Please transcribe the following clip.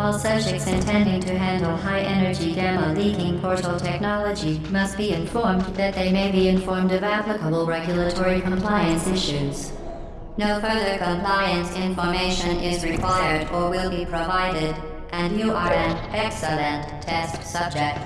All subjects intending to handle high-energy gamma-leaking portal technology must be informed that they may be informed of applicable regulatory compliance issues. No further compliance information is required or will be provided, and you are an excellent test subject.